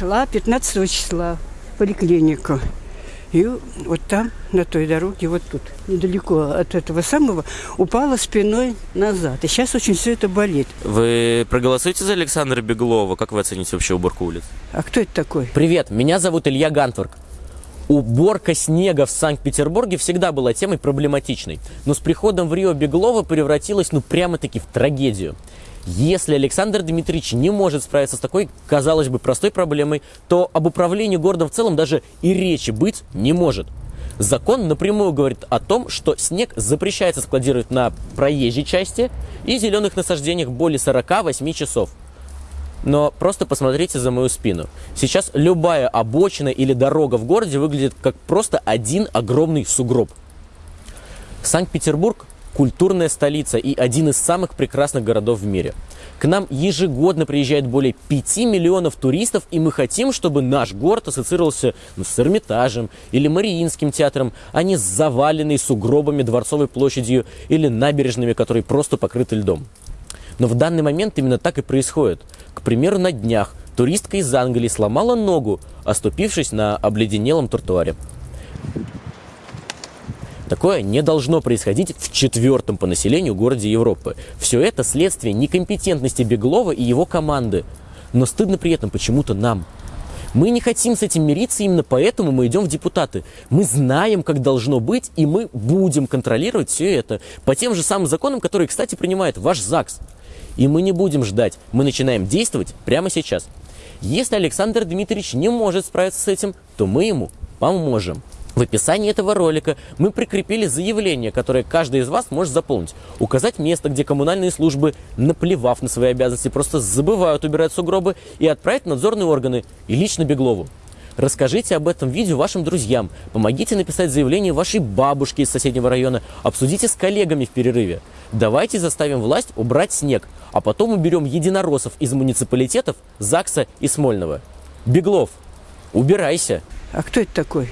шла 15 числа в поликлинику. И вот там, на той дороге, вот тут, недалеко от этого самого, упала спиной назад. И сейчас очень все это болит. Вы проголосуете за Александра Беглова? Как вы оцените вообще уборку улиц? А кто это такой? Привет, меня зовут Илья Гантворк. Уборка снега в Санкт-Петербурге всегда была темой проблематичной, но с приходом в Рио Беглова превратилась ну прямо-таки в трагедию. Если Александр Дмитриевич не может справиться с такой, казалось бы, простой проблемой, то об управлении городом в целом даже и речи быть не может. Закон напрямую говорит о том, что снег запрещается складировать на проезжей части и зеленых насаждениях более 48 часов. Но просто посмотрите за мою спину. Сейчас любая обочина или дорога в городе выглядит как просто один огромный сугроб. Санкт-Петербург культурная столица и один из самых прекрасных городов в мире. К нам ежегодно приезжает более 5 миллионов туристов, и мы хотим, чтобы наш город ассоциировался ну, с Эрмитажем или Мариинским театром, а не с заваленной сугробами Дворцовой площадью или набережными, которые просто покрыты льдом. Но в данный момент именно так и происходит. К примеру, на днях туристка из Англии сломала ногу, оступившись на обледенелом тротуаре. Такое не должно происходить в четвертом по населению городе Европы. Все это следствие некомпетентности Беглова и его команды. Но стыдно при этом почему-то нам. Мы не хотим с этим мириться, именно поэтому мы идем в депутаты. Мы знаем, как должно быть, и мы будем контролировать все это по тем же самым законам, которые, кстати, принимает ваш ЗАГС. И мы не будем ждать, мы начинаем действовать прямо сейчас. Если Александр Дмитриевич не может справиться с этим, то мы ему поможем. В описании этого ролика мы прикрепили заявление, которое каждый из вас может заполнить. Указать место, где коммунальные службы, наплевав на свои обязанности, просто забывают убирать сугробы и отправить надзорные органы и лично Беглову. Расскажите об этом видео вашим друзьям, помогите написать заявление вашей бабушке из соседнего района, обсудите с коллегами в перерыве. Давайте заставим власть убрать снег, а потом уберем единороссов из муниципалитетов ЗАГСа и Смольного. Беглов, убирайся! А кто это такой?